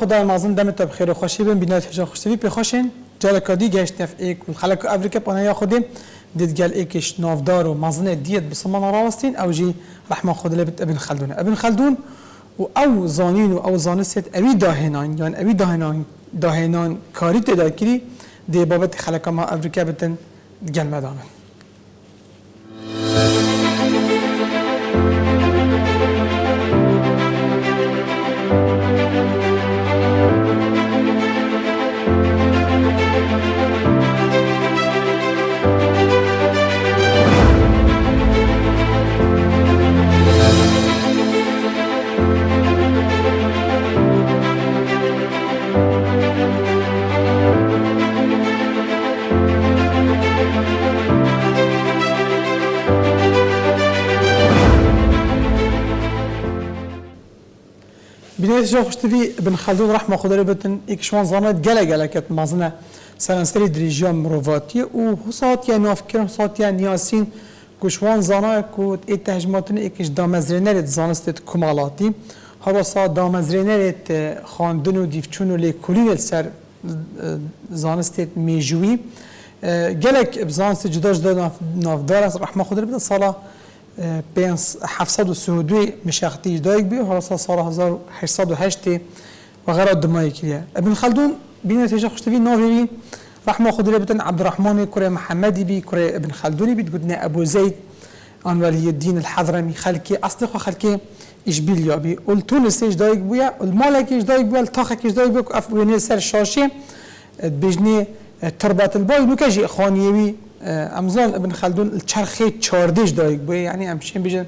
خدای مازن دم تا بخیر و خوشی بین. بینات هجا خوشتوی پی خوشین. جال کادی گشت نف ایک و خلق افریقا پانه یا خودیم. دید گل ایکش نافدار و مازن دیت بسمان راوستین أو جی رحمه خود لبت ابن خلدون. ابن خلدون و أو زانین و أو زانست اوی داهنان یعنی اوی داهنان داهنان کاری تدا کری. دی بابت خلق ما افریقا بتن گل مدامن. Neyse çok hoştu vi Ibn Khaldun rahma xudari bitin ilk şuan zanat gele gele ket mazına سرانسری دریجا مروفاتی و حسات یا نافکر حسات یا نیاسین کشوان زانا کود ای تهجماتن اکش دامزرینرت زانستت کمالاتی هر سا دامزرینرت خاندن و دیفچون و لیکولین سر زانستت میجوی گلک بزانست جدا جدا نافدار است رحمه خود رو سالا 732 مشاختي دايك بي وهلا صار 1808 وغيره دماي كليا ابن خلدون بين تيجا خشتفي نوفي رحمه خضر بتن عبد الرحمن كوري محمدي بي كوري ابن خلدوني بي تقولنا ابو زيد ان ولي الدين الحضرمي خلكي اصدق خلكي اشبيليا بي والتونس إيش دايك بويا المالك إيش دايك بويا الطاخك إيش دايك بويا اف سر شاشي بجني تربات الباي نوكاجي اخوانيوي امزال ابن خلدون الچرخه چاردش دایک بوی یعنی همشین بیجن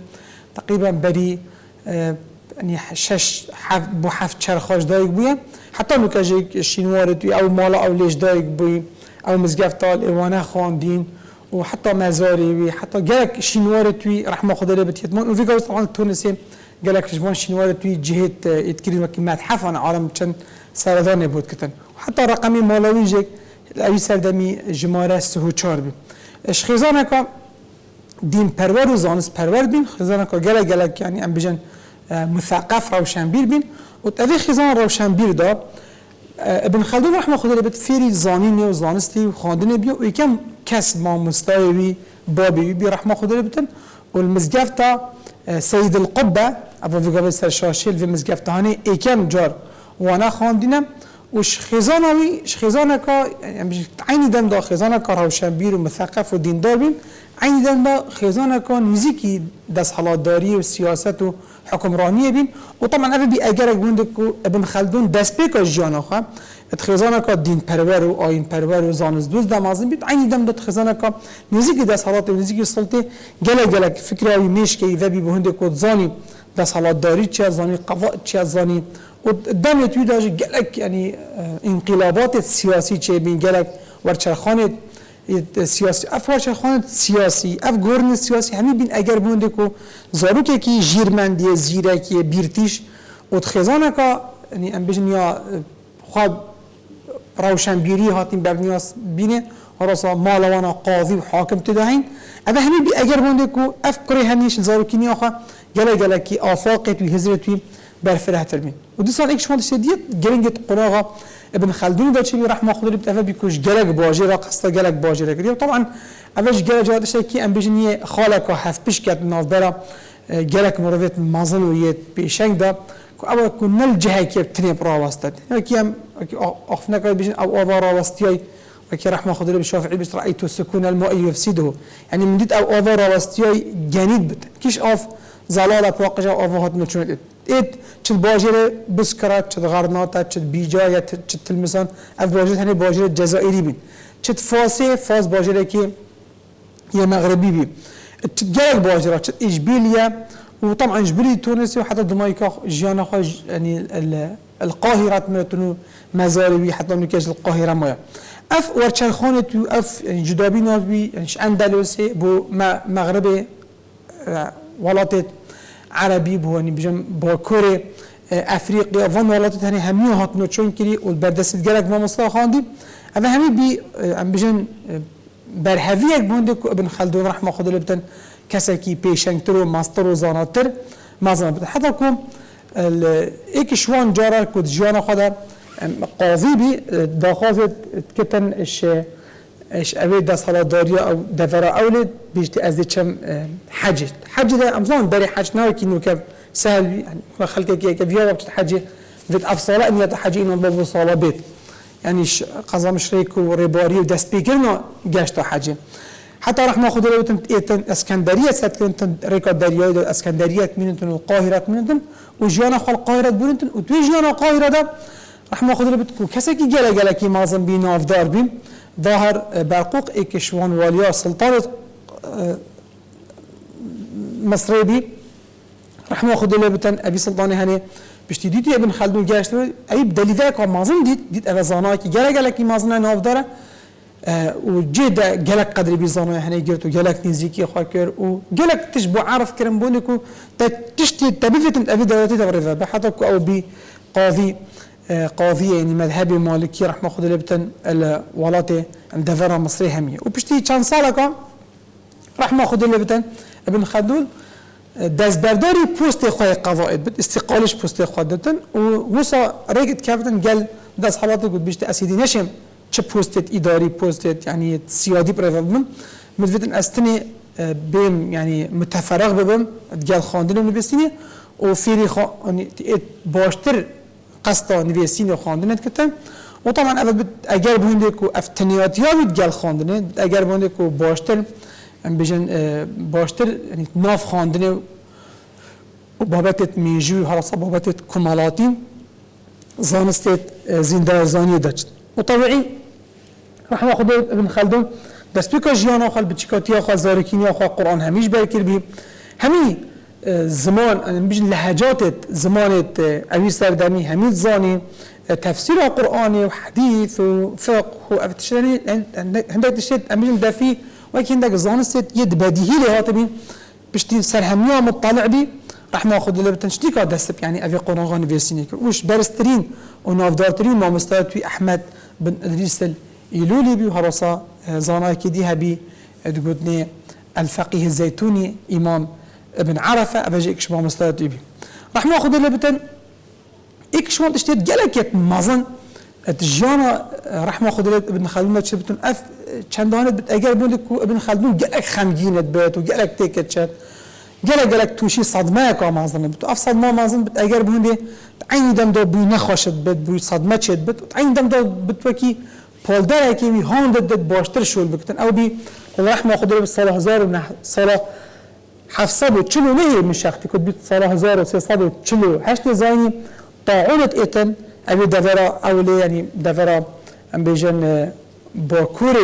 تقریبا بری يعني شش حف بو حف چرخاش دایک بوی. حتی نوکاجی شینوار توی أو مالا أو لیش دایک بوی. أو مزگفتال ایوانه خواندین و حتی مزاری وی حتی گلک شینوار توی رحمه خدا لی بتیتمان و فیگاوز طبعا تونسی گلک شوان شینوار توی جهت اتکرین وکی متحف عن عالم چند سردان بود کتن. حتی رقمی مالوی جک اوی سردمی جماره سهو چار بیم اش خیزانه که دین پرور و زانست پرور بین خیزانه که گله گله یعنی ام بجن مثقف روشنبیر بین و اوی خیزان روشنبیر دا ابن خلدون رحمه خدا لبت فیری زانینی و زانستی و خواندنی بیا و یکم کس ما مستوی بابی بی رحمه خدا لبتن و المزگفتا سید القبه ابو في قبل سر شاشيل في مزقفتهاني ايكم جار وانا خواندينم وش خزانه وي خزانه كا يعني عين دم دا خزانه كا روشنبير ومثقف وديندار بين عين دم دا خزانه كا نزيكي دس حلاداري وسياسات وحكمرانية بين وطبعا أبي بأجرك بندك ابن خلدون دس بيكا جيانا خواه خزانه کا دین پرور و آین پرور و زانست دوست دمازن بید عینی دم داد خزانه کا نزیک دست حالات و نزیک سلطه گله گله فکر اوی میش که ایوه بی بهنده کد زانی دست حالات داری چه زانی قواعد چه زانی ودم توی داش گلک یعنی انقلابات سیاسی چه بین گلک ورچرخانه سیاسی اف ورچرخانه سیاسی اف گورن سیاسی همین بین اگر بونده کو زاروکه کی جیرمندی زیرکی بیرتیش و خزانه که یعنی ام بجن یا خواب روشنبیری هاتین برنیاس بینه ورسا مالوانا قاضی و حاکم تدهین اما همین بی اگر بونده کو اف کره همیش زاروکی نیاخه گله گله کی آفاقت و هزرت و تربين ودي صار إيش فاضي شديد جرينجت قراغه ابن خلدون ده شيء رحمه الله بتفا بيكوش جلك باجرة قصة جلك باجرة كده طبعا اوش جلك جاد شيء كي أم بيجني خالك وحف بيش كات نافدرا جلك مروفيت مازن ويت بيشنگ ده أو كنا الجهه كي بتني براوستت كي ام اخفنا كده بيجن أو اوفر راوستياي وكي رحمه الله بالشافعي بس رايت السكون الماء يفسده. يعني من ديت أو اوفر راوستياي جنيد بت. كيش اوف زلاله بواقجه اوفر هات مچونت ات چه باجر بسکرات چه غرناتا چه بیجا یا چه تلمسان اف باجر هنی باجر جزائری بین. چه فاسه فاس باجره مغربی بی. چه گرگ باجره چه اشبیلیا وطبعا اشبيليه تونسي وحتى دمايكا جيانا خو يعني القاهرة متنو مزاربي حتى نكاش القاهرة ما اف ورشان خانة اف يعني جدابي نابي يعني اندلسي بو مغربي ولاتت عربي بو يعني بجم با كوري افريقيا فان ولات هني همي هاتنو چون كري والبردست جلك ما مصطفى خاندي اما همي بي ام بجن برهويك بوندك ابن خلدون رحمه خدا لبتن كسكي بيشنكتر وماستر وزاناتر ما زمان حتى كم ایک شوان جارا کد جیانا خدا قاضی بی داخواست کتن اش اش اوی دست حالا داری أو دفرا اولید بیشتی از چم حج حج ده أمزان داری حج ناوی که سهل بی يعني خلقه كي كفيا وقت حج فيت افصال ان يتحجي انه بابو صاله بيت. يعني قضا مشريك وريباري ودست بيكرنا جاشتا حج حتى راح ناخذ لو تن اسكندريه ستكون ريكا دريا اسكندرية منتن القاهرة منتن وجيانا خل القاهرة بنتن وتوي جيانا القاهرة ده راح ناخذ لو بتكو كسكي جلا جلا كي مازن بي نافدار بين ظاهر برقوق ايكشوان واليا سلطانه مصري بي راح ناخذ لو بتن أبي سلطاني هني. بشتي ديتي ابن خلدون جاشت اي بدليل كان مازن ديت ديت ابا زاناكي جلا جلا كي مازن نافداره و جدا جلك قدر بيزانو يعني جرت وجلك نزيكي خاكر وجلك تشبو عارف كرم بونكو تشتي تبيفت ابي دولتي تغرفها بحطك أو بي قاضي قاضية يعني مذهبي مالكي رح ماخذ لبتن الولاتي دفرة مصري همية وبشتي كان سالكا رح ماخذ لبتن ابن خلدون دست برداری پست خواه قضاءت بد استقالش پست خواه دتن و وسا ريقت كافتن قال دست حالات قد بيشت اسيدي نشم چه پستت اداری پستت يعني سيادي بريفا بم. مدفتن استني بهم يعني متفرغ ببم قال خواندنم نبستيني و فيري خو يعني باشتر قصدا نویسین و خواندن کتن و طبعا اگر بونده کو افتنیات یا بید گل خواندنه اگر بونده کو باشتر بجن باشتر ناف خواندنه و میجو حالا بابتت کمالاتی زانستت زندار زانی داشت و طبعی رحمه خدا ابن خلدون دست بکا جیان آخال بچکاتی آخال زارکینی آخال قرآن همیش برکر بی همی زمان بيجن لهجات زمانت أبي سردمي هميت زاني تفسير القرآن وحديث وفقه وأفتشاني عندك تشتت أمين دافي ولكن عندك زانست يد بديهي لها بشتي سرهمية مطلع بي راح ناخذ اللي بتنشتيك دسب يعني أبي قرآن غاني فيسيني وش برسترين ونافدارترين ما مستوى أحمد بن إدريس الإيلولي بي وهرصا زانا كديها بي تقولني الفقيه الزيتوني إمام ابن عرفة أبجي إكش ما مستوى بي راح ناخذ اللي بتن إكش ما تشتت جلك مازن تجانا راح ناخذ اللي ابن خلدون تشبتن أف چندانت بت اگر کو ابن خلدون گلک خمگینت بهت و گلک تکت شد. گلک گلک توشی صدمه که مازن بت. اف صدمه مازن بت. اگر عین دم دو بوی نخوشت بت بوی صدمه چت بت عین دم دو بت وکی پولدر کی می هاند دت باشتر شول بکتن. أو بی رحمه خدا به سال هزار و سال 749 من شخصی کد بیت سال 1348 زاینی طاعونت ایتن اوی دورا اولی یعنی دورا ام بیجن باكور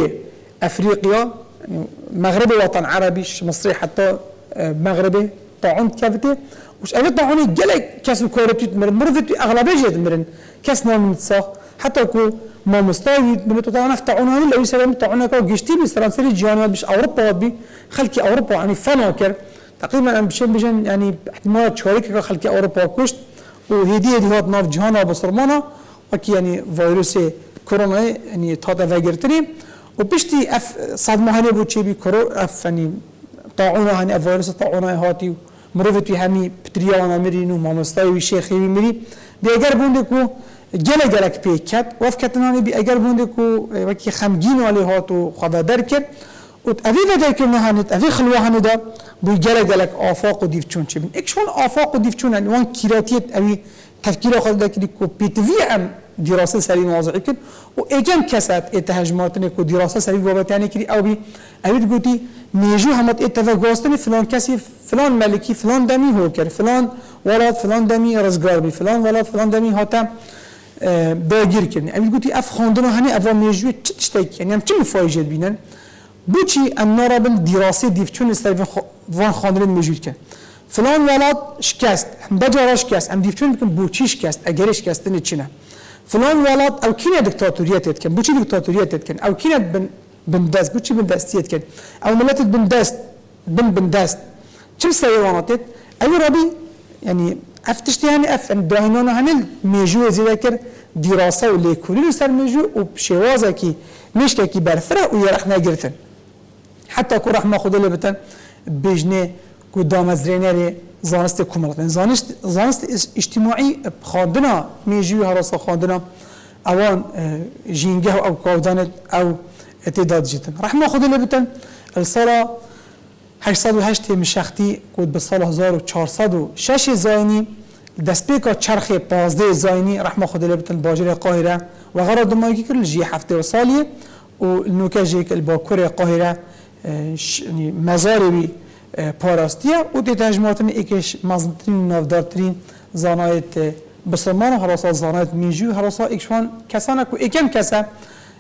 افريقيا يعني مغربي وطن عربي مصري حتى مغربي طاعون كافته وش ابي طاعون جلك كاس كورتي مرن مرضت اغلبيه جد مرن. كاس نوم صاح حتى كو ما مستوي من طاعون طاعون لو يسلم طاعون كو جشتي بسرانسري جيانا بش اوروبا بي خلكي اوروبا يعني فناكر تقريبا ام بشن بجن يعني احتمال شريك خلكي اوروبا كشت وهديه دي هات ناف جهانا بصرمانا وكي يعني فيروسي كورونا يعني تاتا فاجرتني وبشتي اف صدمه هني بو تشي بي كورو اف يعني طاعونه هني فيروس طاعونه هاتي مروفتي همي بتريانا مرينو ما مستوي شيخي مري دي اگر بوندكو جلا جلك بيكت وف كتناني بي اگر بوندكو وكي خمجين والي هاتو خدا دركر وت ut avi vede ki nahanit, avi xilwa hanida bu gelek gelek afak u divçun çibin. آفاق و دیفچون divçun وان کیراتیت اوی تفکیر tefkira ده ki که پیتوی هم دیراسه سری موازعی کرد. و اگم کسات ایت هجماتنه که دیراسه سری بابتانه یعنی او بی اوید گوتی نیجو همت اتفاق گاستن فلان کسی فلان ملکی فلان دمی هو کر فلان ولاد فلان دمی رزگار بی فلان ولاد فلان دمی هاتا داگیر کردن اوید گوتی اف خاندنه هنی اوام نیجو چه تشتک یعنی هم چه مفایجت بینن؟ بچی النورابل دیراسه دیف چون استایفن وان خاندرین موجود که فلان ولاد شکست هم بجارا شکست هم دیف چون بکن بوچی شکست اگر شکست نه چینه فلان ولاد او کینه دکتاتوریت کن بوچی دکتاتوریت کن او کینه بن بندست بوچی بندستیت کن او ملت بندست بن بندست چه سیواناتت او ربی یعنی افتشتی هنی اف ام داینانا هنی میجو زیده کرد. دراسه و لیکولی رو سر میجو و شوازه که مشکه که برفره و یرخ نگرتن. حتى كو رحمة خدا لبتن بجنه كو دامزرينري زانست کمالات یعنی زانست زانست اجتماعی خواندنا میجوی هراسا خواندنا. اوان جینگه او کودان او اتداد جیتن رحمه خود لبتن السالا 808 مشختی کود به سال 1406 زاینی دست پیکا چرخ 15 زاینی رحمه خود لبتن باجر قاهره و غرض دمایی که جی هفته و سالیه و نوکه جی که باکور قاهره یعنی مزاری بی پاراستیه و دی تجمعاتن ایکش مزنترین و نفدارترین زانایت بسرمان و حراسا زانایت میجی و حراسا ایکشوان کسانه که ایکم کسه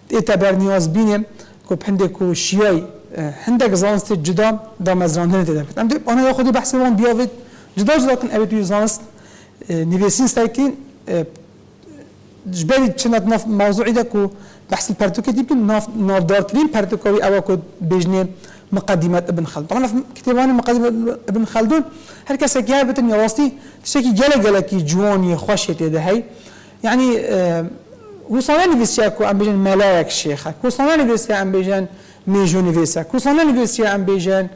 ایتا بر نیاز بینیم که پنده که شیعی هندک زانست جدا دا مزرانه دیده بید. ام دی آنها یا خودی بحث وان بیاوید. جدا جدا کن اوید زانست نویسین سرکین جبالي چنات ناف موضوعي دا كو بحث البرتوكي دي بكن ناف ناف دارترين برتوكوي أو كو بيجني مقدمات ابن خلدون. طبعا في كتابان مقدمات ابن خلدون هر كسا كيابة يا واسطي تشكي جلا جلا كي جواني خوشيت ده هي يعني آه وصلنا نفسي اكو ام بيجن ملاك شيخك وصلنا نفسي ام بيجن ميجو نفسي وصلنا نفسي ام بيجن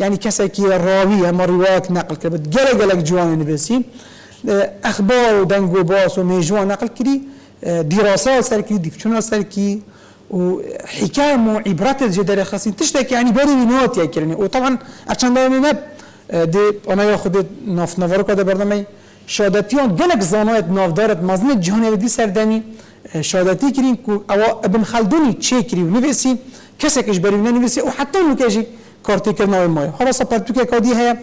يعني كسا كي راوي اما روايات نقل كبت جلا جلا جواني نفسي آه أخبار ودنگو باس وميجوان نقل كري آه دراسات سركي ديفشونا سركي وحكايه مو عبرات جدار خاصين تشتكي يعني بري نوت يا كرني وطبعا عشان ده نب دي انا ياخد ناف نفر كده برنامج شهادتيون جلك زانات نافدارت مزن جهان دي سردني شهادتي كرين كو او ابن خلدوني تشيكري ونفسي كسكش بري نفسي وحتى نكاجي كارتي كرنا ماي خلاص برتوكي كودي هي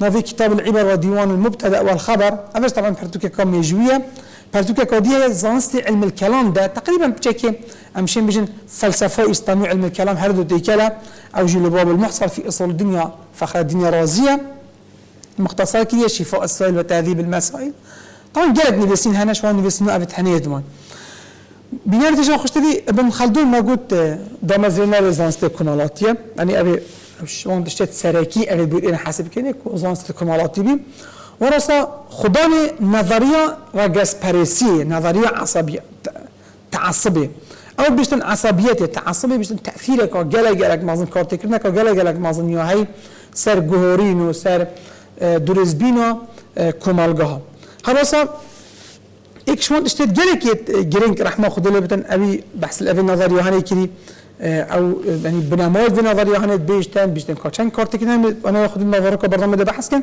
نافي كتاب العبر وديوان المبتدا والخبر أبس طبعا برتوكي كم يجويه برتوكي كودي زانستي علم الكلام ده تقريبا بتشكي امشين بجن فلسفه اسلامي علم الكلام هردو ديكلا أو جي باب المحصل في اصول الدنيا فخر الدنيا رازيه مختصر كي شفاء السائل وتهذيب المسائل. طبعا قالت نبسين هنا شوان نبسين ابت حنيه دمان بنار تجا خشتدي ابن خلدون ما قلت دامزرنا رزانست كنالاتيه يعني ابي شلون دشت سراكي ابي بود أنا حاسب كني زانست كنالاتي بي ورسا خداني نظرية رجس باريسي نظرية عصبية تعصبيه أو بيشتن عصبيت تعصبي بيشتن تأثيرك أو جلا جلك مازن كارتكرنك أو جلا جلك مازن يا هي سر جهورين وسر درزبينا كمالجها هراسا ایک شما اشتد گله که گرینگ رحمة خدا لبتن اوی بحث الافی نظر یهانه کری أو يعني بنماد في نظر يهانه بيشتن بيشتن كاتشان كارت كده أنا خود النظر که برنامه ده بحث کن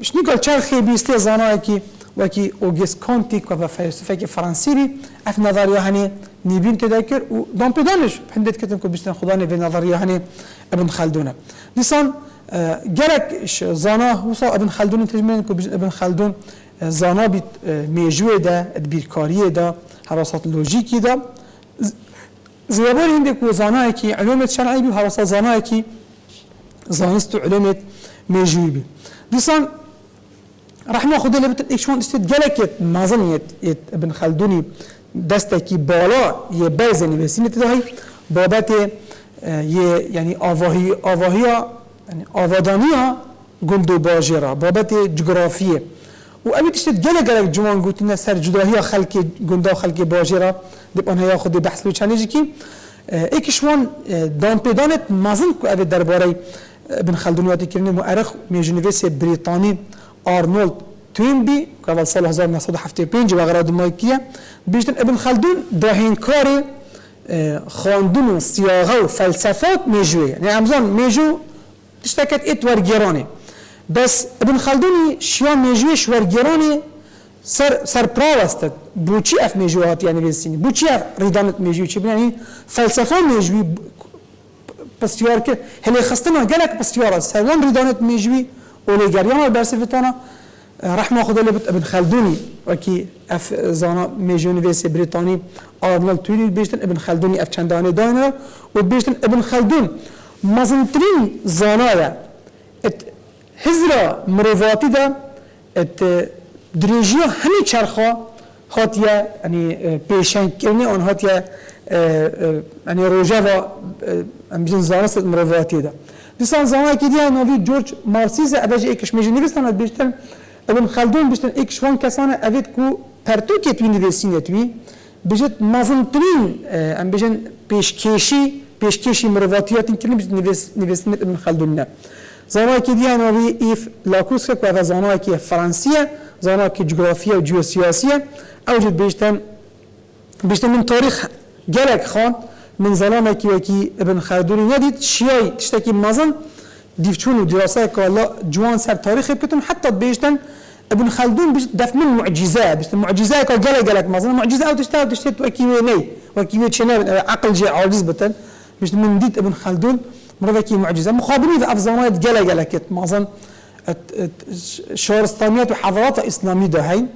مش نقول چرخي بيستي زانه کی وكي اوجيس كونتيك وفا فلسفه فرنسي اف نظر يهانه نيبين تذكر ودون بيدانش حندت كتن كو بيشتن خداني في نظر يهانه ابن خلدون لسان جرك زانا وصا ابن خلدون تجمعين كو ابن خلدون زانا بيت ميجوه ده ادبيركاريه ده حراسات لوجيكي ده زيابار هندك وزانا كي علومة شرعي بي وحراسات زانا كي زانست علومة ميجوه بي This one, rahmahullah limited action stood geleket mazaniyet et Ibn Khalduni دستکی بالا یه بعض نویسین ابتدایی بابت یه یعنی آواهی آواهی یعنی آوادانی ها گند و باجه را بابت جغرافیه و امی تشتید گله گله جوان گوتینه سر جداهی خلق گندا و خلق باجه را دب آنها خود بحث و چنجی که ایکشوان دان پیدانت مزن که اوی درباره ابن خلدونیاتی کرنه مؤرخ میجنویس بریتانی آرنولد توینبی که اول سال 1975 و غراد مایکیه بیشتر ابن خلدون داهین کار خواندن و سیاغه و فلسفات میجوه یعنی همزان میجو تشتکت ایت ورگیرانه بس ابن خلدونی شیا میجوش ورگیرانه سر سر پراو است بوچی اف میجوهات یعنی بسینی بوچی اف ریدانت میجوی چی یعنی فلسفة میجوی پستیار که هلی خستنا گلک پستیار است. هلون ریدانت میجوی اولی گریان برسفتانا رحمه خدا لبت ابن خلدوني وكي اف زانا ميجون فيسي بريطاني آرنولد تويلي بيشتن ابن خلدوني اف چنداني داينر وبيشتن ابن خلدون. مزنترين زانايا ات هزرا مروفاتي دا. ات دريجيو همي چرخا. هاتيا يعني بيشن كرني اون هاتيا يعني روجافا امجن زانست مرواتي ده ديسان زانا كيديا نوفي جورج مارسيزا اباجي اكش ميجي نيفستان بيشتن ابن خلدون بيشتن اكش وان كسانا افيت كو پرتوكي تو نيفستين توي بجت مازنترين ام بجن پیشکشی پیشکشی مرواتیات کلی بجت نيفستين ابن خلدون نه. زانا كيديا نوفي اف لاكوسكا كو زانا كي فرانسيه زانا كي جغرافيا و جيوسياسيه اوجد بيشتن بيشتن من تاريخ گلک خان من زلامه که وکی ابن خلدونی ندید شیعی تشتکی مازن. دیفچون و دراسه که جوان سر تاریخ بکتن حتی بیشتن ابن خلدون بيش دف من معجزة بيش معجزة جل جلك مثلا معجزة أو تشتغل تشتغل وكيوي ني وكيوي شنا عقل جاء عاجز بتن. بيش من ديت ابن خلدون مرة كي معجزة مخابرين في أفزانات جل جلك مثلا شهرستانيات وحضارات إسلامية ده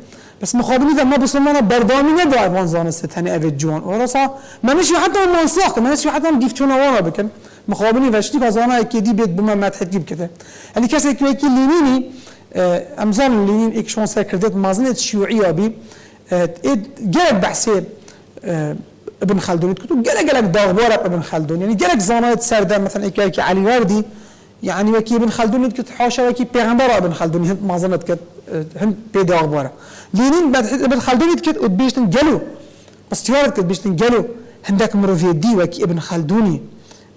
بس مخابرين ما بسمنا بردامي ندو أفان زانست هني أبد جوان. ورصا ما نشي حتى ما نساق ما نشي حتى ديفتونا ورا بكن مخابرين فشتي فزانا كدي بيت بما ما تحكي كده يعني كسر كي لينيني امزان لینین ایک شما سر کردت مازنت شیوعی آبی گرک بحثی ابن خلدون كتو جلك جلك داغبار ابن خلدون. يعني جلك زانات سردة. مثلا إيكا كي علي وردي يعني وكي ابن خلدون كت حاشا وكي بيغمبر ابن خلدون. هند ما ظنت كت هند بي داغبار لينين بعد ابن خلدون كت بيشتن جلو بس تيارت كت بيشتن جلو هندك مروفي دي وكي ابن خلدوني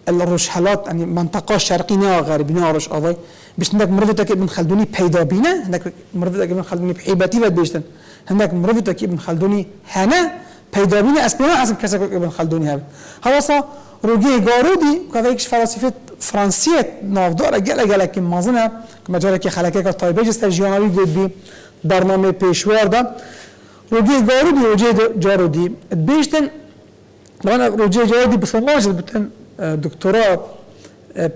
الرشحلات يعني منطقة شرقية غربية رش أضاي باش هناك مرفتك ابن خلدوني بيدا بينا هناك مرفتك ابن خلدوني بحيباتي بيشتن هناك مرفتك ابن خلدوني هنا بيدا بينا اسبنا حسب كسك ابن خلدوني هذا هواسا روجي جارودي كذا يكش فلسفة فرنسية نافدار جل جل كم مازنا كما جرى كي خلقك طيبة جست جيانوي قد بي برنامج بيشوار ده روجي جارودي روجي جارودي بيشتن طبعا روجي جارودي بس الله بتن دكتوراه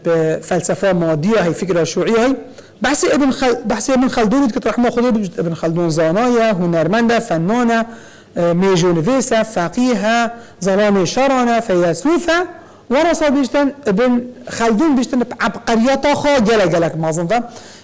بفلسفه ماديه هي فكره شيوعيه هي بحث ابن خل... بحث ابن خلدون که رحمه خدا ابن خلدون زانايا هنرمنده فنانه ميجو نفيسة فقيه ظلام شرانة فيلسوفه ورثه بيشتن ابن خلدون بيشتن عبقريات خا جل جلك مازن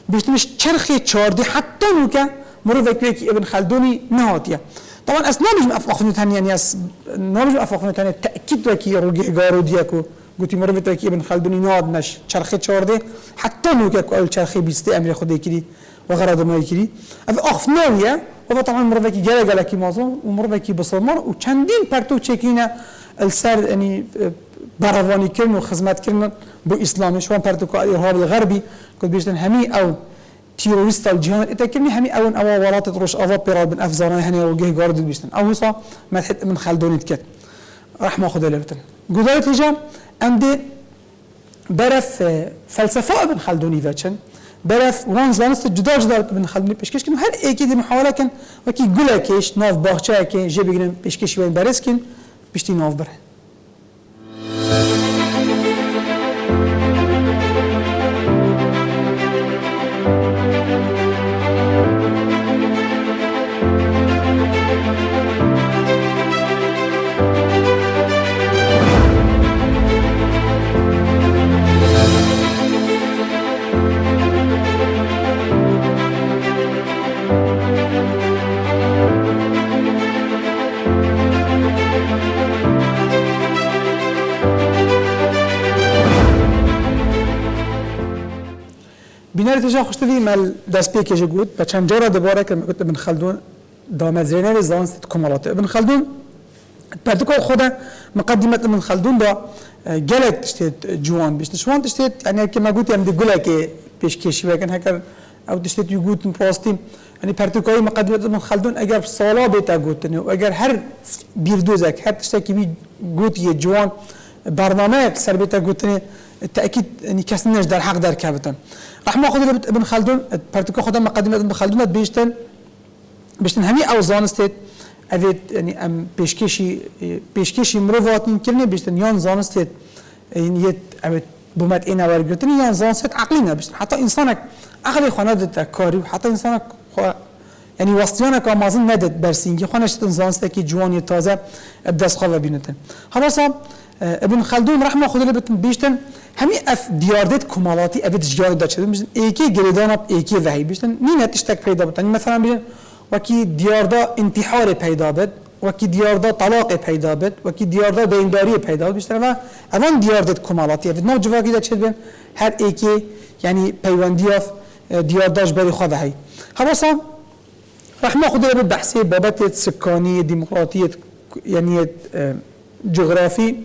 بيشتنش چرخي چاردي حتى نوكا مرو فكري ابن خلدوني نهاتيه طبعا اسنا مش افاق نتاني يعني أس نمش افاق نتاني تأكيد وكي روجي غارو ديكو گوتی مرو که ابن خلدون ناد نش چرخه چارده حتی نو که أول چرخه بیسته أمر خود کری و غرض ما کری اف نویه و طبعا مرو که گله گله کی موضوع و مرو که بسمار و چندین پرتو چکینه السر يعني برواني كرن وخدمات كرن بو اسلامي شوان پرتو که الارهاب الغربي كنت بيشتن همي أو تيروريست الجهان اتكلني همي أو أو ورات تروش افا بيراد بن افزاران هني وجه جارد بيشتن أو هسا ما من خلدون تكت رحمه خدا لبتن. قدرت هجام ام برف فلسفه ابن خلدونی وچن. برف وان زانست جدا جدا ابن خلدونی پیشکش کن هر ایکی دی محاوله کن. وکی گله کش ناف باغچه که جه بگیرن پیشکش وین برس کن. بیشتی ناف بره تجا خوشتوی مل دست پی که جگود و چند جارا دوباره که میگوت ابن خلدون دامت زینه زانست کمالات. ابن خلدون پرتکال خود مقدمت ابن خلدون دا گلک تشتید جوان بیشت. شوان تشتید یعنی که مگوت یم دی گله که پیش کشی وکن هکر أو تشتید یگوت پاستیم. یعنی پرتکای مقدمت ابن خلدون اگر سالا بیتا گوتنه و اگر هر بیردوزک هر تشتکی بی گوت یه جوان برنامه سر بیتا گوتنه تأكيد يعني كسنش در حق در كابتن. رحمه خود ابن خلدون پرتکو خدا مقدمه ابن خلدون بیشتن بیشتن همی أو زانستید اوید یعنی أم پیشکشی پیشکشی مروات کرنه بیشتن یان زانستید یعنی یت اوید بومت این اور گرتنی یان زانستید عقلی نبیشتن حتی انسانک عقلی خانه دت کاری حتی انسانک يعني وصيانا كمازن ندت برسينجي خانش تنزانست كي جواني تازة بدس خلا بينتن. خلاص ابن خلدون رحمه خدا بتن بیشتن همی اف دیاردت کمالاتی افت جیار داشت می بینن یکی گردان اپ یکی وحی بیشتر نی نتیش تک پیدا بودن مثلا می بینن و کی دیاردا انتحار پیدا بد و کی دیاردا طلاق پیدا بد و کی دیاردا دینداری پیدا بد بیشتر و اون دیاردت کمالاتی افت نو جوابی داشت بیم هر یکی یعنی پیوندی اف دیارداش بری خواهد هی حالا سام رحم خدا به بحثی بابت سکانی دموکراتیت یعنی جغرافی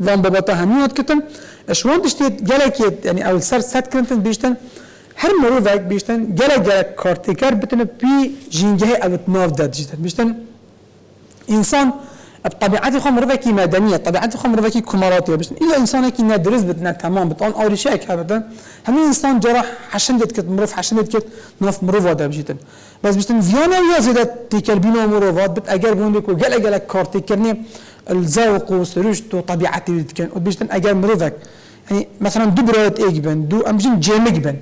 وام بابت یاد کتنه جالك يعني أو سر سات كنتن بيشتن هر مروفك بيشتن جالك جالك كارتيكر بتن بي جينجه أو تناف داد جيتن بيشتن انسان بطبيعتي خو مروفكي مدنيه طبيعتي خو مروفكي كمالاتيه بس الا انسان كي ندرس بدنا تمام بتقول اوري شيك ابدا هم انسان جراح حشن دت كت مروف حشن دت كت نوف مروف هذا بجيتن بس بيشتن فيانا يا زيادة تيكلبينو مروفات بت اجر بوندك وقال أجل كارتيكرني الذوق وسرشت وطبيعتي بتكن وبيشتن اجر مروفك يعني مثلا دو برات إيك بن دو أمجين جيمك بن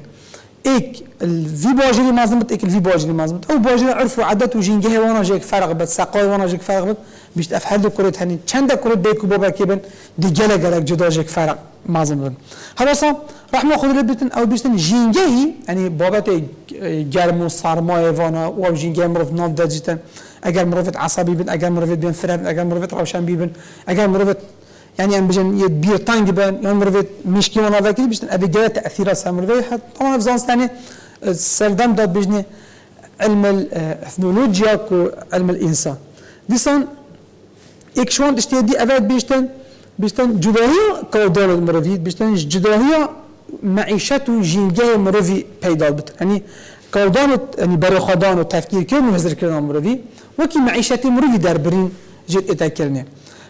إيك الفي باجري مازمت إيك الفي باجري مازمت أو باجري عرفوا عدد وجينجه وأنا جيك فرق بس ساقوي وأنا جيك فرق بس بیشت اف هر دو کرد هنی چند کرد بیکو بابا کی بن دی گله گله جدا جک فرق مازم بن حالا رحمه خود بتن أو بیشتن جینگهی یعنی بابت گرم و سرمایه وأنا و جینگه مروف ناف دجتن اگر مروفت عصبی بن اگر مروفت بین فرم اگر مروفت روشن بی بن اگر مروفت يعني ام بجن يد بير تانج بن يوم مرفت مشكي وأنا ذاك بيشتن ابي جاء تاثير سامر طبعا في زانس ثاني سردم داد بجني علم الاثنولوجيا علم الانسان ديسان اكشوان تشتي دي افاد بيشتن بيشتن جداهية كودال المروفي بيشتن جداهية معيشة جينجه مروفي بيدال بت يعني كودان يعني بري خدان وتفكير كير وهزر كرنا مروفي وكي معيشة مروفي در برين جد اتاكرنه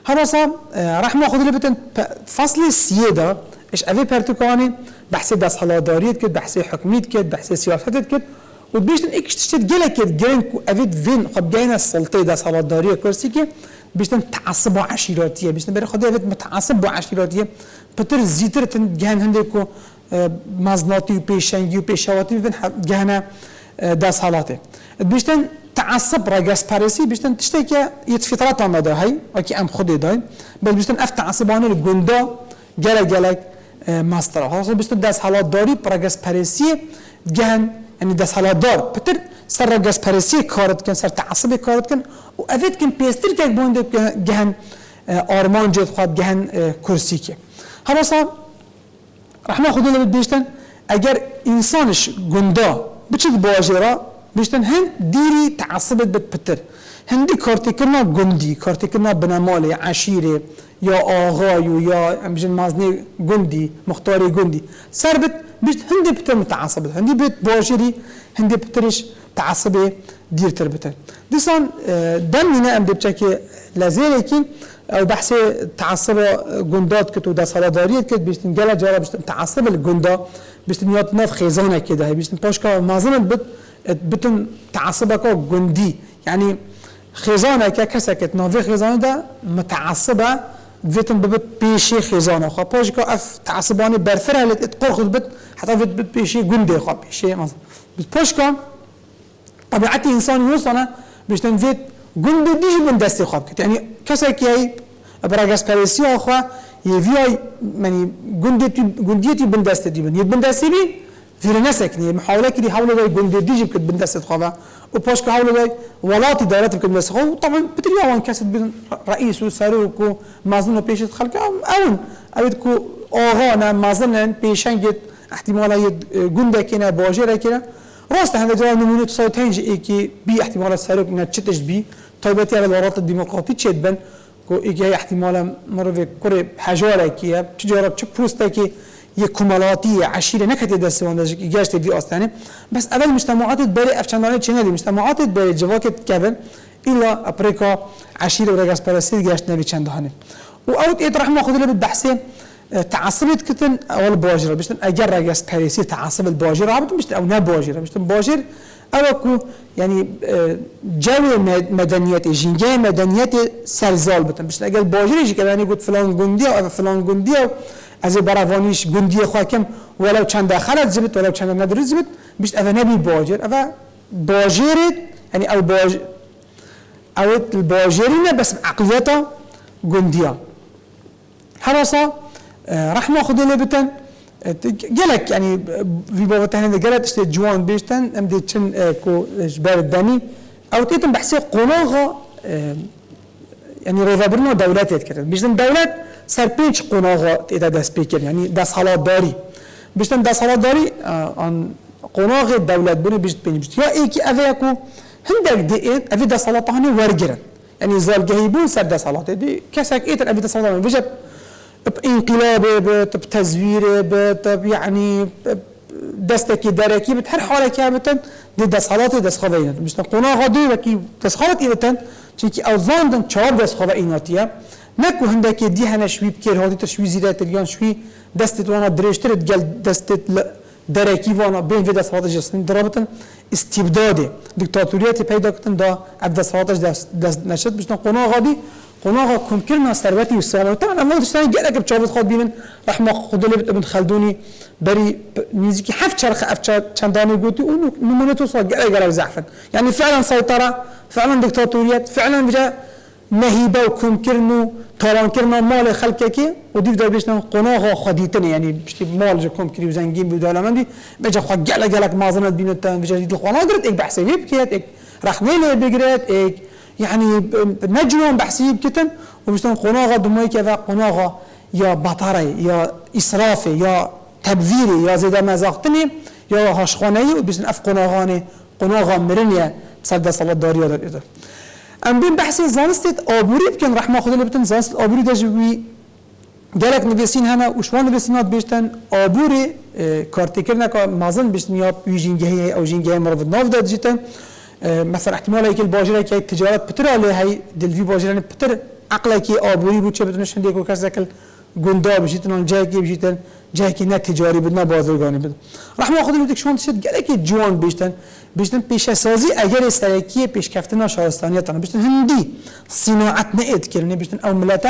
هرسا رحمة خود بتن فصل السيادة إيش افي برتكاني بحث داس حلاداريت كد بحث حكميت كد بحث سياست كد وبيشتن اكش تشتت جلا كد جرين كو افيد فين خب جاينا السلطة داس حلادارية كرسي كي بيشتن تعصب عشيراتيه بيشتن بري خدای بيت متعصب عشيراتيه بتر زيتر تن مزناتی و پیشنگی و پیشواتی ببین گهنه دست حالاته بیشتن تعصب را گس پرسی بیشتن تشتی که یه فطرت آمده هی؟ اکی ام خود دای بل بیشتن اف تعصبانه گندا گله گله مستره خاصه بیشتن دست حالات داری پر گس پرسی گهن یعنی دست حالات دار. پتر سر را گس پرسی کارت کن سر تعصب کارت کن و اوید کن پیستر که بونده گهن آرمان جد خواد گهن کرسی که. حالا رحمه خدا لبید بیشتن اگر انسانش گندا بچید باجرا بیشتن هن دیری تعصبت بد پتر. هندی کارتی کرنا گندی کارتی کرنا بنمال عشیره یا آغای یا امجن مازنی گندی مختاری گندی. سر بت بیشت هندی پتر متعصبت. هندی بیت باجری هندی پترش تعصبه دير تربتن ديسان دم من ام دبچكي لازيلكي أو بحث تعصب جندات كتو دا صلاداريت كت بيشتن جلا جرا بيشتن تعصب الجندا بيشتن يات ناف خيزانه كده بيشتن باشكا مازن بت بتن تعصبك جندي يعني خيزانه كسكت نافي خيزانه دا متعصبه فيتن ببت بيشي خيزانه خا باشكا اف تعصباني برفرها لتقرخ بت حتى بت بيشي جندي خا بيشي مثلا باشكا طبيعتي انسان يوصنا باش تنفيت قند ديش من دستي خواب كت يعني كسا كي براغاس باريسيو اخوا يفياي يعني قنديتي قنديتي بن دستي دي بن يبن دستي بي في نسك ني محاولة كدي حاولوا داي قند ديش بكت بن دستي خوابا وباش كحاولوا داي ولاتي دولات بكت بن دستي طبعا بتريا وان كاسد بن رئيس وساروك ومازن بيشت خلق. اون. اويدكو اوغانا مازن بيشان جت احتمالا يد قنده كنا باجره كنا راست هذا جواب نمونه تصوت هنج إيكي بي احتمال السرق إنها تشتش بي طيبتي على الورات الديمقراطي تشد بن؟ إيكي هي احتمال مرة كوري حجارة كي تجارة تش بوستا كي يكملاتية عشيرة نكت دست واندج إيجاش تبي أصلاً بس أول مجتمعات بري أفشانانة چنالي مجتمعات بري جواكت كبن إلا أبريكا عشيرة ورجاس برسيد جاش نبي چندهانه وأوت إيه رحمة خذ له بالبحثين تعصبت كتن اول باجرة بشتن اجر رجس باريسي تعصب الباجرة عبد مش أو نا باجرة بشتن باجر اوكو يعني جو مدنيات جنجا مدنيات سرزال بتن. بشتن اگر باجر يجي كمان يقول فلان جندي أو فلان جندي أو از براوانيش جندي خواكم ولو چند خلط زبط ولو چند ندر زبط بشت اذا نبي باجر. اذا باجرت يعني أو باجر أو الباجرين بس عقليته جنديه حرصه راح ناخذ اللي بتن جلك يعني في بابا تهني جلت اشتي جوان بيشتن ام دي تشن كو جبال الدني أو تيتم بحسي قناغه يعني ريفابرنا دولات يتكلم بيشتن دولات سر بيج قناغه تيتا داس بيكر يعني داس حالات داري بيشتن داس حالات داري ان قناغه دولات بني بيشت بيني بيشت يا ايكي افيكو هندك دي ايت افي داس حالات هاني ورجرن يعني زال جهيبون سر داس حالات دي كسك ايتر افي داس حالات بيجت بانقلابه بت بتزويره بت يعني دستك دركي بت هر حاله که بتن دي دسالات دست خواه اینات مشتن قنا غادي وكي دسالات اینتن چونکی اوزاندن چهار دست خواه ایناتیه نکو هندکی دی هنه شوی بکر هادی شوی زیره تلیان شوی دستت وأنا درشتر گل دستت درکی وأنا بین و دست هاتش جسن درابطن. استبداده دیکتاتوریت پیدا کتن دا اب دست هاتش دست نشد. بشتن قنا غادي قناغا كم كلمة ثروتي والسلامة طبعا أنا تشتغل جالك بتشافت خاد بينن رحمة خدولي ابن خلدوني بري نيزكي حف شرخ أف شنداني قلتي ونو نمونتو صار جالك جالك زعفن يعني فعلا سيطرة فعلا دكتاتوريات فعلا بجا مهيبة وكم كرنو طالان كرنا مال خلقك وديف دار بيشنا قناغا خديتني يعني بشتي مال جا كم كريو زنجين بيدالا مندي بجا خد جالك جالك مازنت بينتان بجا دي القناغ قرت إك بحسي بيبكيت إك راح نيلي بيقرت إك يعني نجوم بحسي بكتن وبشتن قناغا دموي كذا قناغا يا بطري يا إسرافي يا تبذيري يا زيدا مزاقتني يا هاشخاني وبشتن أف قناغاني قناغا مرنيا سلده صلاة داريا دار إذا أم بين بحثي زانستت آبوری بکن رحمة خدا لبتن زانست آبوری دجوی گلک نویسین هنه وشوان نویسینات بیشتن آبوری کارتی کرنه که مازن بیشتن یا ویجینگهی أو جینگهی مرد ناف داد جیتن. مثلا احتمال که الباجره که تجارت بتر علی هی دلوی باجره بتر عقله که آبوری بود چه بدونش هندی کو کس کل گندا بشیتن جایی که بشیتن جایی که نه تجاری بود نه بازرگانی بود رحمه خدا لبتن شون تشد گلک جوان بیشتن بیشتن پیش سازی اگر استرکی پیش کفتن شهرستانی تن بیشتن هندی صناعت نه کرنه بیشتن او ملت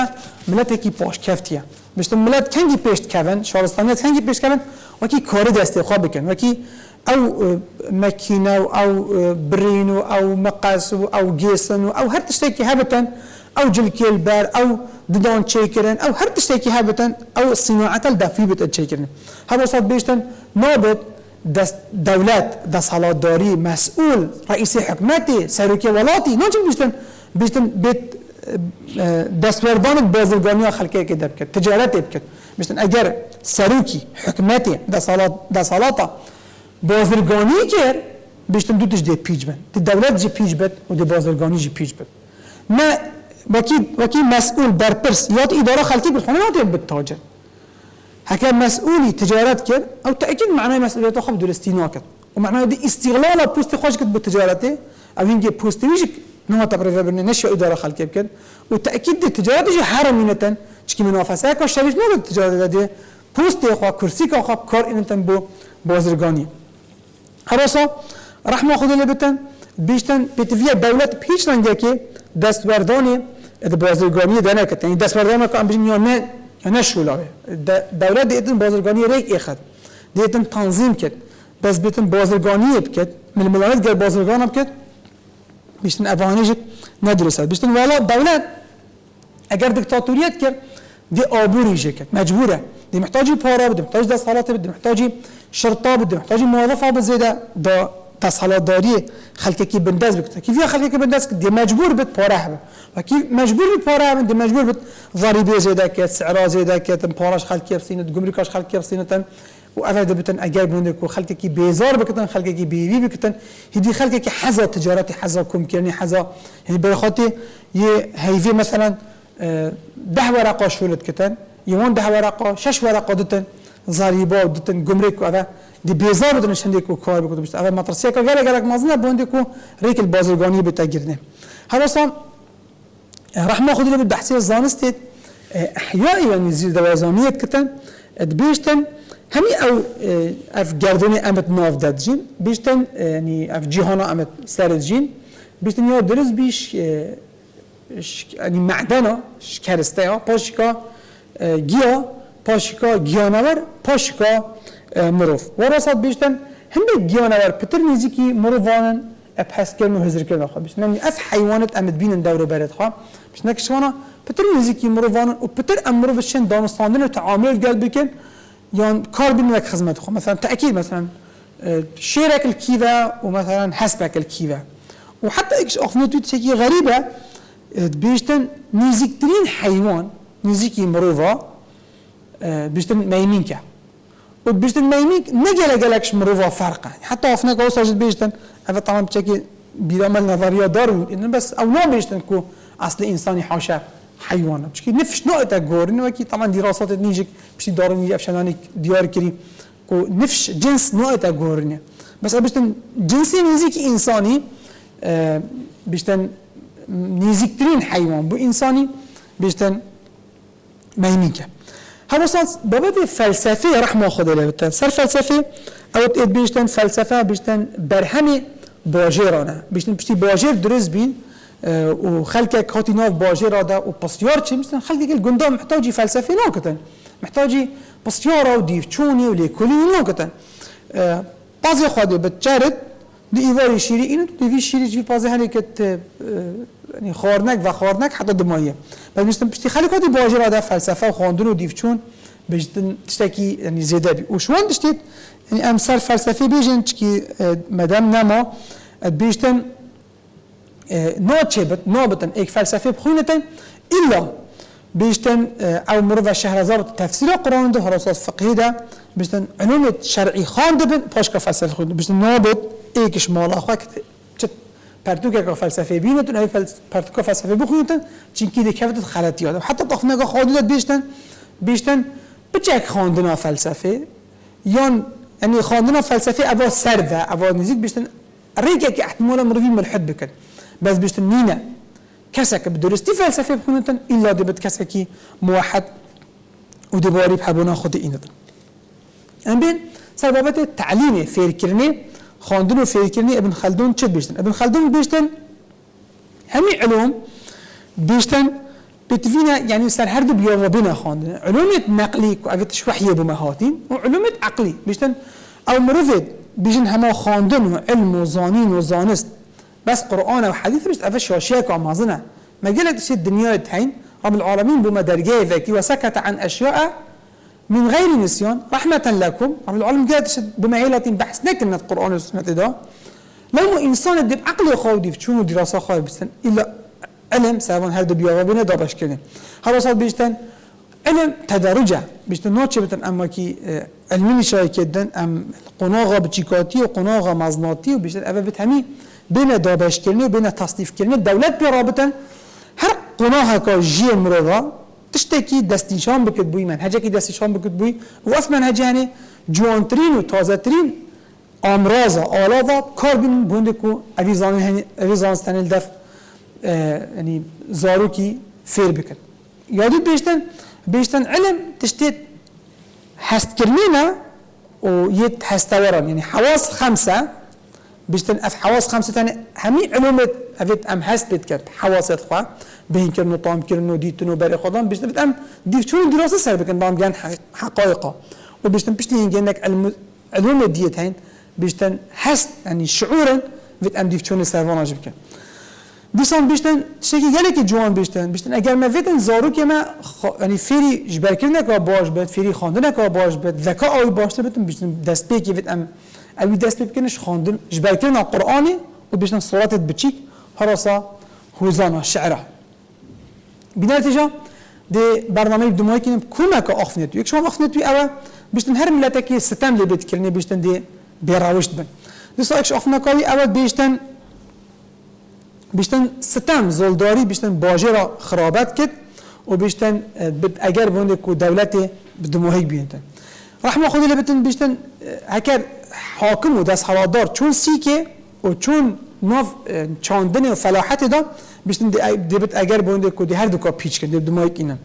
ملت کی پاش کفتیه بیشتن ملت کنگی پیش کون شهرستانی کنگی پیش کون و کی کار دست خواب بکن و أو مكينه أو برين أو مقاس أو جيسن أو هر تشتكي هبتن أو جلكي البار أو ددون تشيكرن أو هر تشتكي هبتن أو الصناعه الدافي بت تشيكرن هذا صوت بيشتن نوبت دست دولت دستالاتداری مسئول رئیس حکمتی سروکی ولاتی. ناچن بیشتن بیشتن بیت دستوردان بازرگانی خلقی که دب کرد تجارت دب کرد بیشتن اگر سروکی حکمتی دستالات دستالاتا بازرگانی کرد بیشتن دو تش دی پیج بن دی دولت جی پیج بد و دی بازرگانی جی پیج بد. نه وکی وکی مسئول برپرس یاد اداره خلقی بالخونه یاد بالتاجر هكا مسؤولي تجارات كد أو تاكيد معناه مسؤوليته خب درستينا كد ومعناه دي استغلال بوست خوش كد بالتجارته أو هنجي بوست ويجك نوع تبريفا بن نشو اداره خلق كد وتاكيد دي تجارات جي حرمينه چكي منافسه كو شريف نو التجارات دي بوست خو كرسي كو خب كار انتن بو بازرگاني خلاصه رحم خدا لبتن بیشتن پیتوی دولت پیش رنگه که دستوردان بازرگانی دانه کتن این دستوردان که امبرین یا نه یا نه شولاوه دولت دیتن بازرگانی ریک ایخد دیتن تنظیم کت بس بیتن بازرگانی بکت من ملالت گر بازرگان بکت بیشتن افغانیش ندرسه بیشتن والا دولت اگر دکتاتوریت کرد دی آبوری کرد مجبوره دی محتاجی پارا دی محتاج دست حالات بده محتاجی شرطا بده محتاجی موظفه بزیده دا تصالات داری خلقی کی بنداز بکته. کی فيها خلقی کی بنداز دی مجبور بت پاره هم و کی مجبور بت پاره هم دی مجبور بت ضریبه زیاده کت سعر زیاده کت پارش خلقی بسینت گمرکاش خلقی بسینتن و اوه بتن اگر بونده کو خلقی کی بیزار بکتن خلقی کی بیوی بکتن. هدی خلقی کی حزا تجارت حزا کم کرنی حزا یعنی به خاطر یه هیوی مثلا ده ورقه شولت کتن ده ورقه شش ورقه دتن. ضریبه دتن گمرک و اوه دی بیزار بدون شنده کو کار بکنه بشه اول مدرسه که گله گله مازنه بونده کو ریک بازرگانی بتگیرنه حالا أصلا رحمه بحثی زانست احیاء و نزیر دوازانیت کتن. بیشتن همی أو اف گردونی امت ناف داد جین. بیشتن یعنی اف جهانا امت سرد جین. بیشتن یا درز بیش یعنی معدنا شکرسته ها پاشکا گیا. پاشکا گیانور پاشکا مروف وراسات بیشتن هم گیانور پتر نزیکی مروفانن ابحث کردن و هزر کردن خواه بیشتن یعنی از حیوانت امد بینن دور برد خواه بیشتن کشوانا پتر نزیکی مروفانن و پتر ام مروفشن دانستاندن و تعامل گل بکن يعني كار بينك خدمات خو مثلا تاكيد مثلا شيرك الكيفا ومثلا حسبك الكيفا وحتى اكش اخنوتو تسكي غريبه بيشتن نيزيكترين حيوان نيزيكي مروفا بیشتر میمین که و بیشتر میمین نگله گلکش مروفا فرقه حتی افنه که ساجد بیشتر اول طبعا بچه بیرامل نظریه دارون این بس او نام بیشتن که اصل انسانی حاشا حیوانه که نفش نوع تا گورن که طبعا دیروزات نیجک بشی دارون افشانانی دیار کری که نفش جنس نوع تا گورنه بس بیشتن جنسی نزیک انسانی بیشتن نیزیکترین حیوان بو انسانی بیشتن میمین که هذا صار بابت فلسفه رحمه خدا لبتن سر فلسفه أو تقد بيشتن فلسفة بيشتن برهمي باجرانه بيشتن بشتي باجر درز بين آه، وخلقك هاتي ناف باجر هذا وبسيار شي مثلا خلقك الجندام محتاجي فلسفه ناكتن محتاجي بسيارة وديفشوني وليكولي ناكتن آه، بازي خاده بتشارد دی ایواری شیری اینو تو دیوی شیری جوی پازه هنی که یعنی خارنک و خارنک حتی دمایه بعد میشتم پشتی خیلی کادی باجر آده فلسفه و خواندن و دیوچون بجتن تشتکی یعنی زیاده بی. و شوان دشتید یعنی امثال فلسفه بیجن چکی مدام نما بیشتن بت نابتن ایک فلسفه بخوینتن الا بیشتن او مرو شهرزاد تفسیر قرآن ده هراسات فقهی ده بیشتن علوم شرعی خواند بن پاشکا فلسفه خود بیشتن ایکش مالا خواه که چه پرتوکه که فلسفه بینتون ای فلس... پرتوکه فلسفه بخونتن چین که دکفتت خلطی آدم حتی طخ نگاه خواندت بیشتن بیشتن بچک خواندن فلسفه. یان یعنی خواندن فلسفه اوا سرده اوا نزیک بیشتن ریگه که احتمالا مروی ملحد بکن. بس بیشتن نینه. كسك بدرستي فلسفه بخونتن الا دبت كسكي موحد ودباري بحبونا خود اینتن ام بین سببت تعلیم فیرکرنی خواندن و فیرکرنی ابن خلدون چه بیشتن؟ ابن خلدون بیشتن همي علوم بیشتن بتفينا يعني سر هرد بيوم بنا خواندن علوم نقلي اگه وحيه بمهاتين وعلوم عقلي بیشتن أو مرفد بيجن هما خواندن وعلم وزانين وزانست بس قرآن وحديث مش أفش شاشيك ومازنا ما قلت شيء الدنيا تحين رب العالمين بما درجة ذكي وسكت عن أشياء من غير نسيان رحمة لكم. رب العالمين قالت هي بحث. لكن القرآن والسنة ده. لو إنسان دب عقل خاودي في شنو دراسة خاوي بستن إلا علم سواء هل دبيا وبينا دابش كلين هذا صار بيشتن علم تدرجة بيشتن نوتش بتن أما كي علمي شاي كدن أم قناغة بتشيكاتي وقناغة مزناتي وبيشتن أبا بتهمي بين دابش كلني وبين تصنيف كلني دولت برابطن هر قناها كا جي مرضا تشتكي دستنشان بكت بوي منهجك دستنشان بكت بوي واس منهج يعني جوانترين وتازترين امراض آلادا کار بین بونده کو اویزان هنی اویزان ستنل دف يعني زاروكي فير بكن يادو بيشتن بيشتن علم تشتيت هست كرنينا ويت هستوران يعني حواس خمسة بيشتن اف حواس خمسة تاني همي علومت اوید ام هست بید کرد حواست خواه به این و تام کردن و دیتن و برای خودم. بیشتر بید ام دید چون دراسه سر بکن بام گن حقایقا و بیشتر پیشتی این گنک علوم دیت هین بیشتر هست یعنی شعورا بید ام دیف چون سر واناج بکن دیسان بیشتن شکی گله که جوان بیشتن بیشتن اگر من ویدن زارو که من یعنی فری جبر کردن باش بد فری خواندن که باش بد ذکا آوی باشته بدم بیشتن دست پی که ویدم اوی دست پی بکنش خواندن جبر کردن قرآنی و بیشتن صورتت بچیک هراسا هوزانا شعره بنا نتیجه دی برنامه دمایی کنیم کمک آخفنیت یک شما آخفنیت اوه بیشتن هر ملت که ستم لبید کردن بیشتن دی بیراوشت بن دیسا اکش آخفنکاوی اوه بیشتن بیشتن ستم زلداری بیشتن باجه را خرابت کرد و بیشتن اگر بونده که دولت بدموهی بیندن رحمه خودی لبتن بیشتن هکر حاکم و دست حوادار چون سیکه و چون ناو چاندن فلاحت دا بیشتن دیبت اگر بونده کدی هر دو کا پیچ کرد دو مایک اینن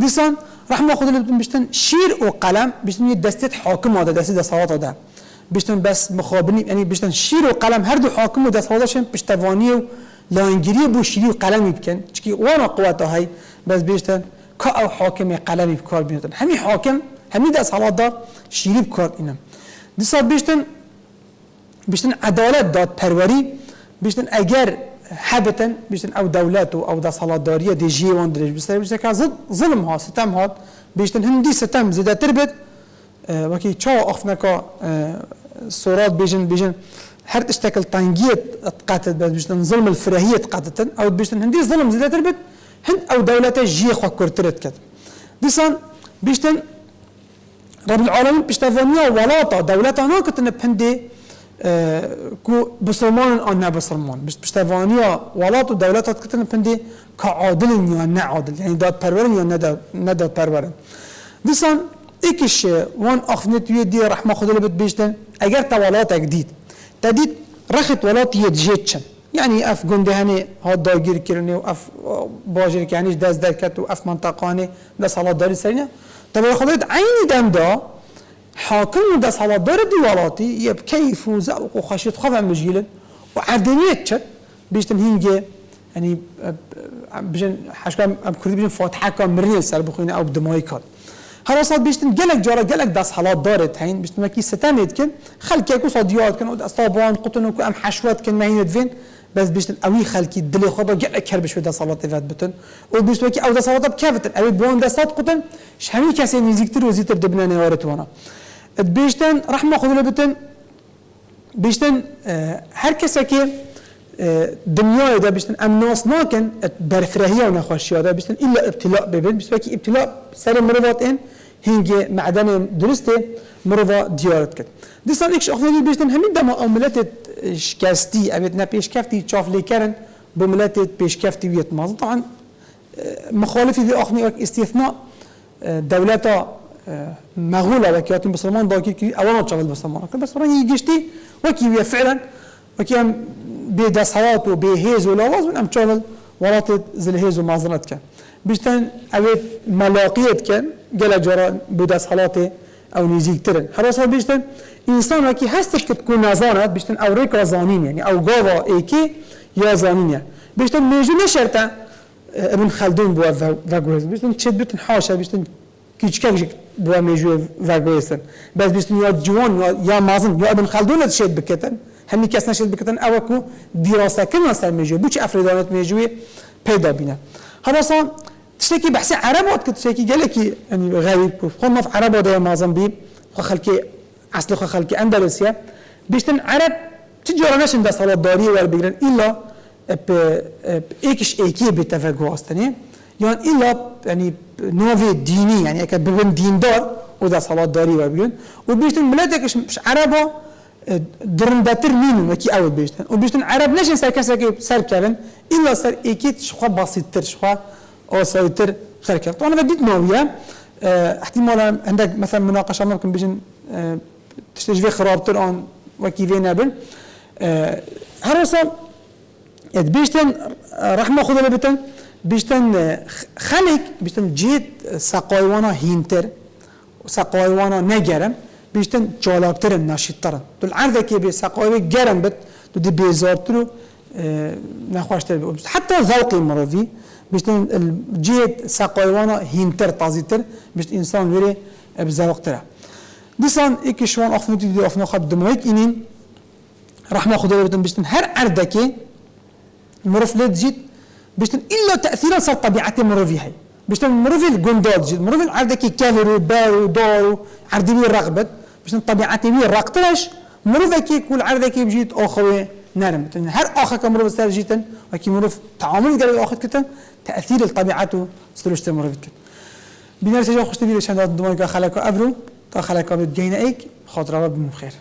دیسان رحمه خود لبتن بیشتن شیر و قلم بیشتن یه دستت حاکم آده دستی دستاوات آده. بیشتن بس مخابنی یعنی بیشتن شیر و قلم هر دو حاکم و دستاواتشن پشتوانی و لانگیری بو شیری و قلمی بکن. چکی وانا قوات های بس بیشتن که او حاکم قلمی بکار بینتن همی حاکم همی دست حالات دار شیری بکار اینم دیسان بیشتن بیشتن عدالت داد پروری بيشتن اگر حبتن بيشتن أو دارية دي جي وان دريج بيشتن بيشتن كا ظلم ها ستم هات بيشتن هندي ستم زيادة تربت آه وكي چا اخفنكا آه سورات بيجن بيجن هر تشتكل تنجية قاتل بس بيشتن ظلم الفراهية قاتل أو بيشتن هندي ظلم زيادة تربت هند أو دولته جي خوا كورترت كت ديسان بيشتن رب العالمين بيشتفانيا ولاطة دولته ناكت ku Müslümanın an ne Müslüman. Piştevaniya velat u devlet kitin pindi ka adilin ya ne adil. Yani dat perverin ya ne dat ne dat perverin. Disan iki şey wan akhnet ye diye rahma khudul bit bişten. Eğer tavalatak dit. Tadit رخت ولات يتجيتشن يعني اف جندهاني هاد داگیر کرنی و اف باجر کنیش دست درکت و اف منطقانی دست حالا داری سرینه طبعا خودت عینی دم دا حاكم ده صلات دار ديوالاتي يب كيف وزوق وخشيت خفا مجيلا وعدنيت شت بيشتن هينجي يعني بجن حشكام ام كردي بجن فاتحه كام مريل سر بخوينه أو بدماي كان هر صاد بيشتن جلك جارا جلك داس حالات دارت هين بيشتن مكي ستامد كن خلك يكو صديات كن اصابان قطن وكو ام حشوات كن ما هين بس بيشتن اوي خلكي دلي خدا جلك كربش بدا صلاه فات بتن. و بيشتن أو دا صلاه بكافتن اوي بون صاد قطن شهمي كاسي نزيكتر وزيتر دبنا نوارت وأنا بيشتن رحمة خدا بتن. بيشتن هر کسی که دنیای دا بيشتن ام ناس ناکن برفرهیه و نخوشیه دا بيشتن الا ابتلاء ببین بيشتن که ابتلاء سر مروات این هنگ معدن درسته مروا دیارت کرد. دیسان ایکش اخوانی بيشتن همین دما أو ملت شکستی اوید نه پیشکفتی چاف لیکرن به ملت پیشکفتی ویت مازن طبعا مخالفی دی آخنی استثناء دولتا مغولة وكيات بسلمان باكي كي أولا تشغل بسلمان. كل بسلمان يجشتي وكي ويا فعلا؟ وكي أم بيدا صوات وبيهيز ولا لازم أم تشغل ولات زلهيز ومازنات كان. بيشتن أبيت ملاقيت كان جل جرا صلاتي أو نيزيك ترن. حراسة بيشتن إنسان وكي هستش تكون نازانات بيشتن أو ريكا زانين يعني أو غاوا إيكي يا زانين يعني بيشتن ميجو نشرتا ابن خلدون بوا فاغوز بيشتن تشد بيتن حاشا بيشتن كيتشكاك بوا ميجو فاغويسن بس بس نيو جون يا مازن يا ابن خلدون تشيت بكتن هني كاسنا شيت بكتن اوكو دراسه كنا سال ميجو بوش افريدانات ميجو بيدا بينا هذا صار تشكي بحس عربي وقت كنت تشكي قال لك يعني غريب قلنا في عربي ودا مازن بي خلكي اصل خلكي اندلسيا بيشتن عرب تجي ورانا شنو صلاه داري ولا بيجرن الا ب ايكش ايكي بتفاغواستني يعني الا يعني نوفي ديني يعني اكا ببن دين دار ودا صلاة داري وبيجن وبيشتن بلادك مش عربة درنداتر مين وكي أول بيشتن وبيشتن عرب نشن سر كسا سر كرن إلا سر أكيد شخوا بسيط تر شخوا أو سيتر سر كرن طبعا بديت ناوية آه احتمالا عندك مثلا مناقشة ممكن بيجن آه تشتجي خراب تر اون وكي في نابل آه هرسا بيشتن رحمة خذ بتن بیشتن خلق بیشتن جید سقایوانا هینتر سقایوانا نگرن بیشتن چالاکترن نشیدترن تو العرضه که به سقای گرم بد تو دی بیزارتر و نخواشتر بید حتی ذوقی مروی بیشتن جید سقایوانا هینتر تازیتر بیشت انسان وری بذوقتره دیسان ایکی شوان افنوتی دی افنو خب دمایک اینین رحمه خدا بیشتن هر عرضه که مروف لید جید بيشتن إلا تاثيرا صار طبيعتي مروفي هاي. بيشتن مروفي الجندات جد مروفي عندك كافر بار دار عردي بي رغبت. بيشتن طبيعتي بي رقتلاش مروفي كي كل عردك بجيت أخوي نرم هر اخا كمروف سر جيتن وكي مروف تعامل قال اخذ كتن تأثير الطبيعة سلوشت مروف كتن. بنرسي جو خوش تبي لشان دمك خلك أبرو تا خلك بتجينا إيك خاطر رب بخير